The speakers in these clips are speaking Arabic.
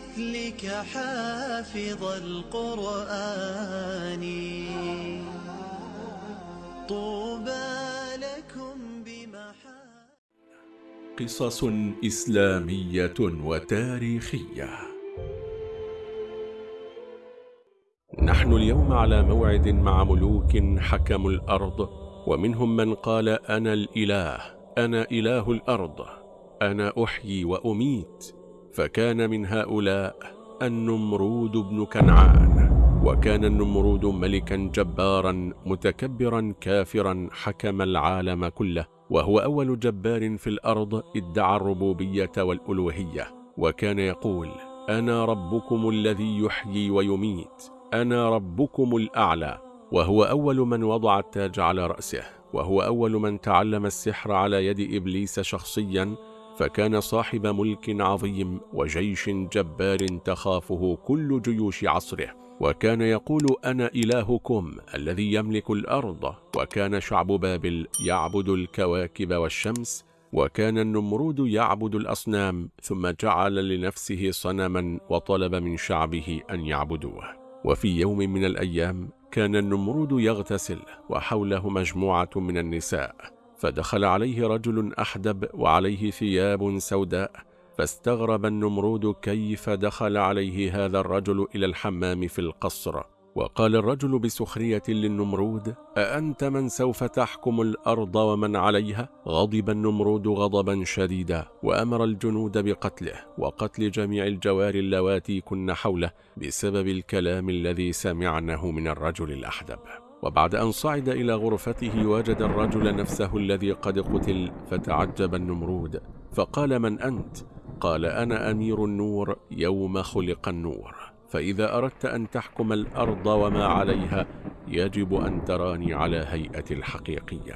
مثلك حافظ القرآن. طوبى لكم بمحا قصص إسلامية وتاريخية. نحن اليوم على موعد مع ملوك حكموا الأرض ومنهم من قال أنا الإله أنا إله الأرض أنا أحيي وأميت. فكان من هؤلاء النمرود بن كنعان وكان النمرود ملكا جبارا متكبرا كافرا حكم العالم كله وهو أول جبار في الأرض ادعى الربوبية والألوهية وكان يقول أنا ربكم الذي يحيي ويميت أنا ربكم الأعلى وهو أول من وضع التاج على رأسه وهو أول من تعلم السحر على يد إبليس شخصيا فكان صاحب ملك عظيم وجيش جبار تخافه كل جيوش عصره وكان يقول أنا إلهكم الذي يملك الأرض وكان شعب بابل يعبد الكواكب والشمس وكان النمرود يعبد الأصنام ثم جعل لنفسه صنما وطلب من شعبه أن يعبدوه. وفي يوم من الأيام كان النمرود يغتسل وحوله مجموعة من النساء. فدخل عليه رجل أحدب وعليه ثياب سوداء فاستغرب النمرود كيف دخل عليه هذا الرجل إلى الحمام في القصر وقال الرجل بسخرية للنمرود أأنت من سوف تحكم الأرض ومن عليها؟ غضب النمرود غضبا شديدا وأمر الجنود بقتله وقتل جميع الجوار اللواتي كن حوله بسبب الكلام الذي سمعنه من الرجل الأحدب وبعد أن صعد إلى غرفته وجد الرجل نفسه الذي قد قتل فتعجب النمرود فقال من أنت؟ قال أنا أمير النور يوم خلق النور فإذا أردت أن تحكم الأرض وما عليها يجب أن تراني على هيئة الحقيقية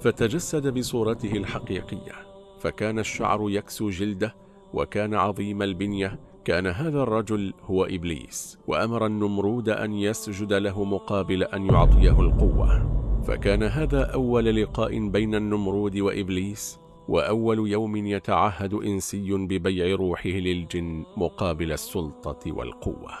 فتجسد بصورته الحقيقية فكان الشعر يكسو جلده وكان عظيم البنية كان هذا الرجل هو إبليس وأمر النمرود أن يسجد له مقابل أن يعطيه القوة. فكان هذا أول لقاء بين النمرود وإبليس وأول يوم يتعهد إنسي ببيع روحه للجن مقابل السلطة والقوة.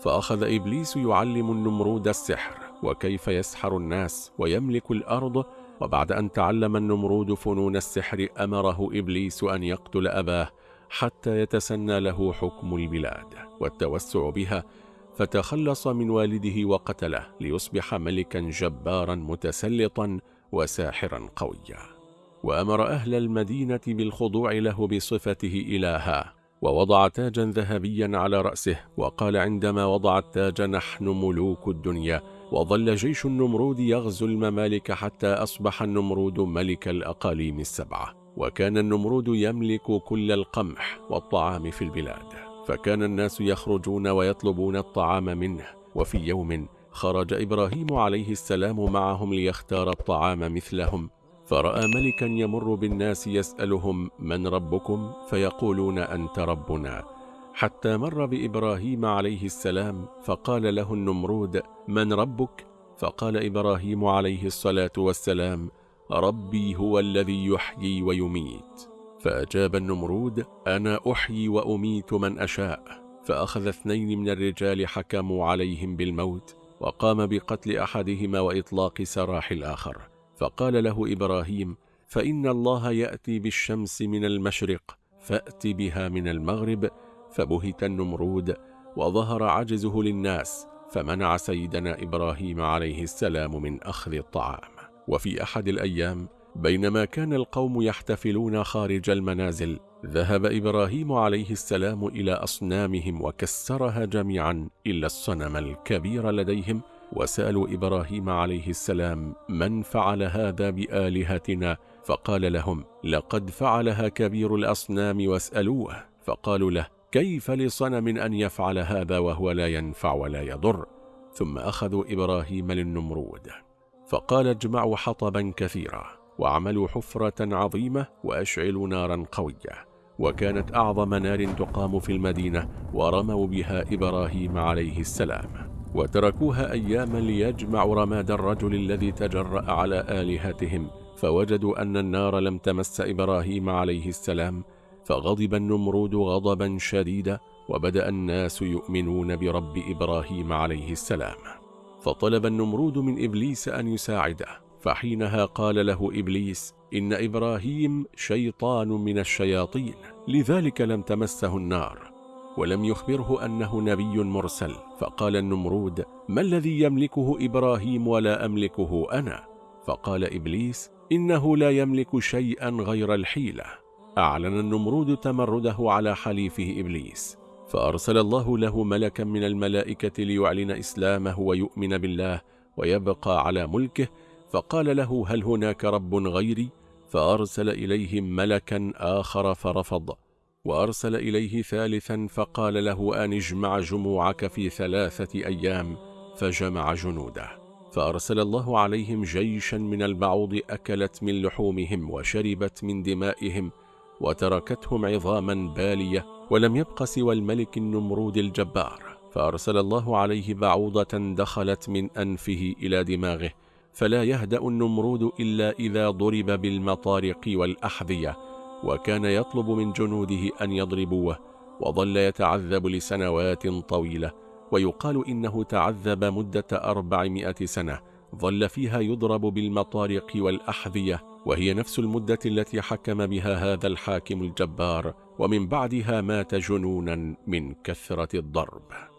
فأخذ إبليس يعلم النمرود السحر وكيف يسحر الناس ويملك الأرض. وبعد أن تعلم النمرود فنون السحر أمره إبليس أن يقتل أباه. حتى يتسنى له حكم البلاد والتوسع بها فتخلص من والده وقتله ليصبح ملكا جبارا متسلطا وساحرا قويا. وأمر أهل المدينة بالخضوع له بصفته إلها ووضع تاجا ذهبيا على رأسه وقال عندما وضع التاج نحن ملوك الدنيا وظل جيش النمرود يغزو الممالك حتى أصبح النمرود ملك الأقاليم السبعة. وكان النمرود يملك كل القمح والطعام في البلاد فكان الناس يخرجون ويطلبون الطعام منه وفي يوم خرج إبراهيم عليه السلام معهم ليختار الطعام مثلهم فرأى ملكا يمر بالناس يسألهم من ربكم فيقولون أنت ربنا حتى مر بإبراهيم عليه السلام فقال له النمرود من ربك؟ فقال إبراهيم عليه الصلاة والسلام ربي هو الذي يحيي ويميت. فأجاب النمرود أنا أحيي وأميت من أشاء. فأخذ اثنين من الرجال حكموا عليهم بالموت وقام بقتل أحدهما وإطلاق سراح الآخر. فقال له إبراهيم فإن الله يأتي بالشمس من المشرق فأت بها من المغرب. فبهت النمرود وظهر عجزه للناس فمنع سيدنا إبراهيم عليه السلام من أخذ الطعام. وفي أحد الأيام بينما كان القوم يحتفلون خارج المنازل ذهب إبراهيم عليه السلام إلى أصنامهم وكسرها جميعا إلا الصنم الكبير لديهم وسألوا إبراهيم عليه السلام من فعل هذا بآلهتنا؟ فقال لهم لقد فعلها كبير الأصنام واسألوه فقالوا له كيف لصنم أن يفعل هذا وهو لا ينفع ولا يضر؟ ثم أخذوا إبراهيم للنمرود. فقال اجمعوا حطبا كثيرا وعملوا حفرة عظيمة وأشعلوا نارا قوية وكانت أعظم نار تقام في المدينة ورموا بها إبراهيم عليه السلام. وتركوها أياما ليجمعوا رماد الرجل الذي تجرأ على آلهتهم فوجدوا أن النار لم تمس إبراهيم عليه السلام فغضب النمرود غضبا شديدا وبدأ الناس يؤمنون برب إبراهيم عليه السلام. فطلب النمرود من إبليس أن يساعده فحينها قال له إبليس إن إبراهيم شيطان من الشياطين لذلك لم تمسه النار. ولم يخبره أنه نبي مرسل فقال النمرود ما الذي يملكه إبراهيم ولا أملكه أنا؟ فقال إبليس إنه لا يملك شيئا غير الحيلة. أعلن النمرود تمرده على حليفه إبليس. فأرسل الله له ملكا من الملائكة ليعلن إسلامه ويؤمن بالله ويبقى على ملكه فقال له هل هناك رب غيري؟ فأرسل إليهم ملكا آخر فرفض وأرسل إليه ثالثا فقال له أن اجمع جموعك في ثلاثة أيام. فجمع جنوده. فأرسل الله عليهم جيشا من البعوض أكلت من لحومهم وشربت من دمائهم وتركتهم عظاما بالية ولم يبق سوى الملك النمرود الجبار فأرسل الله عليه بعوضة دخلت من أنفه إلى دماغه فلا يهدأ النمرود إلا إذا ضرب بالمطارق والأحذية وكان يطلب من جنوده أن يضربوه وظل يتعذب لسنوات طويلة ويقال إنه تعذب مدة أربعمائة سنة ظل فيها يضرب بالمطارق والأحذية وهي نفس المدة التي حكم بها هذا الحاكم الجبار ومن بعدها مات جنونا من كثرة الضرب.